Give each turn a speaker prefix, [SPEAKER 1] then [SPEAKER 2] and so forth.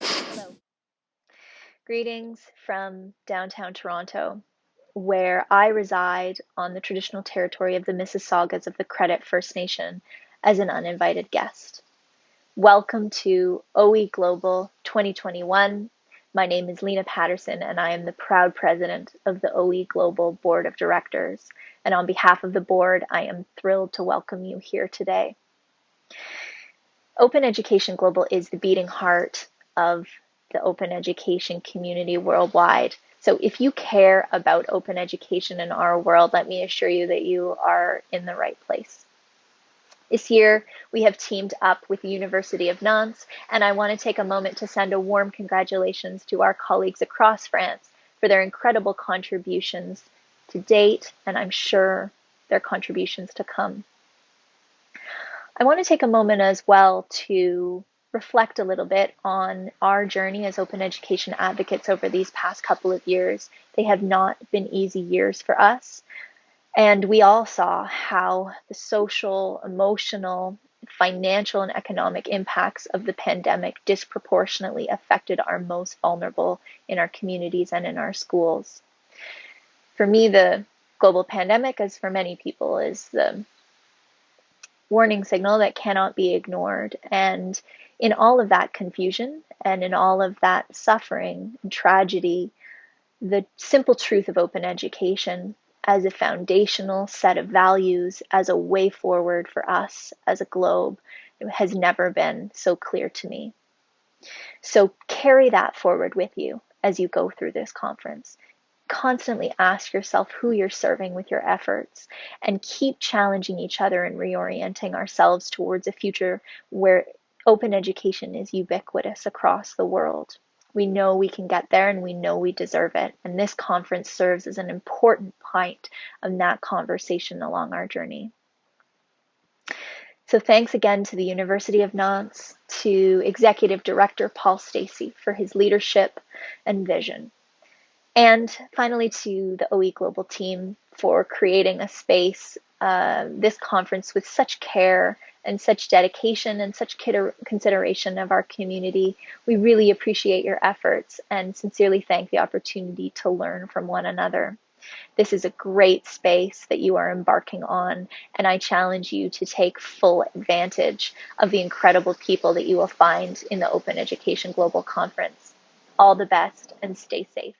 [SPEAKER 1] Hello. Greetings from downtown Toronto, where I reside on the traditional territory of the Mississaugas of the Credit First Nation as an uninvited guest. Welcome to OE Global 2021. My name is Lena Patterson, and I am the proud president of the OE Global Board of Directors. And on behalf of the board, I am thrilled to welcome you here today. Open Education Global is the beating heart of the open education community worldwide. So if you care about open education in our world, let me assure you that you are in the right place. This year, we have teamed up with the University of Nantes, and I want to take a moment to send a warm congratulations to our colleagues across France for their incredible contributions to date, and I'm sure their contributions to come. I want to take a moment as well to reflect a little bit on our journey as open education advocates over these past couple of years. They have not been easy years for us. And we all saw how the social, emotional, financial, and economic impacts of the pandemic disproportionately affected our most vulnerable in our communities and in our schools. For me, the global pandemic, as for many people, is the warning signal that cannot be ignored. And in all of that confusion and in all of that suffering and tragedy, the simple truth of open education as a foundational set of values, as a way forward for us as a globe, has never been so clear to me. So carry that forward with you as you go through this conference. Constantly ask yourself who you're serving with your efforts and keep challenging each other and reorienting ourselves towards a future where open education is ubiquitous across the world. We know we can get there and we know we deserve it. And this conference serves as an important point of that conversation along our journey. So thanks again to the University of Nantes, to Executive Director Paul Stacey for his leadership and vision. And finally to the OE Global team for creating a space, uh, this conference with such care and such dedication and such consideration of our community. We really appreciate your efforts and sincerely thank the opportunity to learn from one another. This is a great space that you are embarking on, and I challenge you to take full advantage of the incredible people that you will find in the Open Education Global Conference. All the best and stay safe.